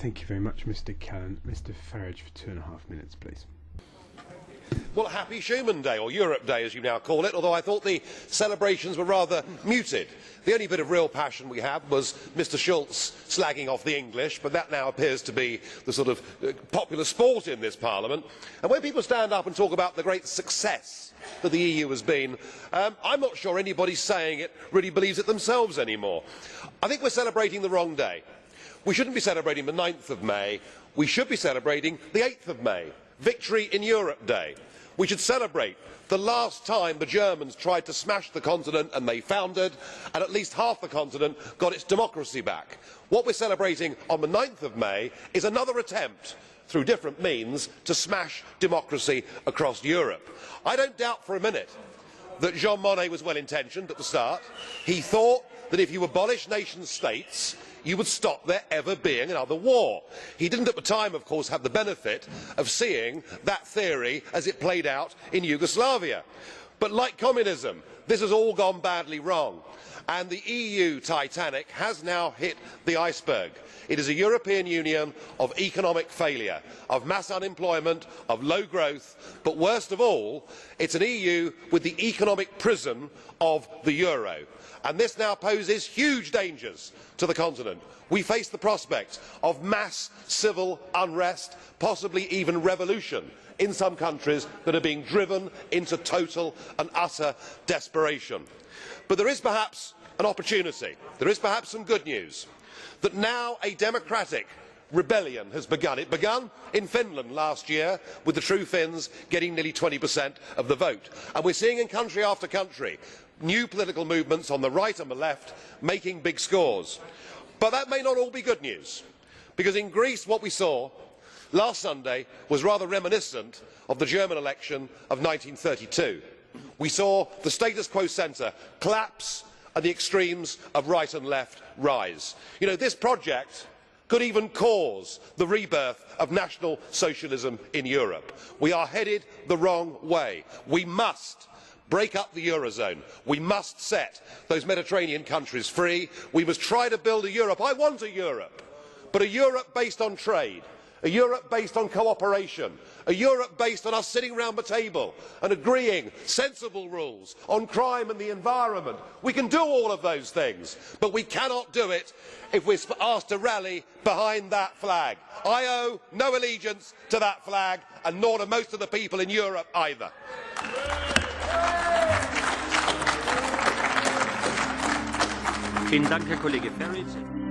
Thank you very much, Mr. Callan. Mr. Farage for two and a half minutes, please. Well, happy Schuman Day, or Europe Day as you now call it, although I thought the celebrations were rather muted. The only bit of real passion we had was Mr Schulz slagging off the English, but that now appears to be the sort of uh, popular sport in this Parliament. And when people stand up and talk about the great success that the EU has been, um, I'm not sure anybody saying it really believes it themselves anymore. I think we're celebrating the wrong day. We shouldn't be celebrating the 9th of May, we should be celebrating the 8th of May. Victory in Europe Day. We should celebrate the last time the Germans tried to smash the continent and they foundered, and at least half the continent got its democracy back. What we are celebrating on the 9th of May is another attempt through different means to smash democracy across Europe. I don't doubt for a minute that Jean Monnet was well intentioned at the start. He thought that if you abolish nation states, you would stop there ever being another war. He didn't at the time, of course, have the benefit of seeing that theory as it played out in Yugoslavia. But like communism, this has all gone badly wrong. And the EU Titanic has now hit the iceberg. It is a European Union of economic failure, of mass unemployment, of low growth, but worst of all, it is an EU with the economic prison of the euro and this now poses huge dangers to the continent. we face the prospect of mass civil unrest possibly even revolution in some countries that are being driven into total and utter desperation. but there is perhaps an opportunity there is perhaps some good news that now a democratic rebellion has begun. It began in Finland last year with the True Finns getting nearly 20% of the vote. And we're seeing in country after country new political movements on the right and the left making big scores. But that may not all be good news, because in Greece what we saw last Sunday was rather reminiscent of the German election of 1932. We saw the status quo centre collapse and the extremes of right and left rise. This project could even cause the rebirth of national socialism in Europe. We are headed the wrong way. We must break up the eurozone. We must set those Mediterranean countries free. We must try to build a Europe. I want a Europe, but a Europe based on trade, a Europe based on cooperation, a Europe based on us sitting round the table and agreeing sensible rules on crime and the environment. We can do all of those things, but we cannot do it if we are asked to rally behind that flag. I owe no allegiance to that flag, and nor do most of the people in Europe either. Vielen Dank, Herr Kollege Farage.